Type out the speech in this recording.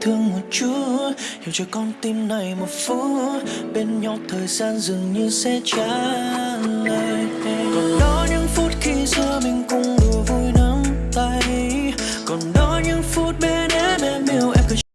thương một chút, hiểu cho con tim này một phút, bên nhau thời gian dường như sẽ trả lời. Còn đó những phút khi giữa mình cùng đùa vui nắm tay, còn đó những phút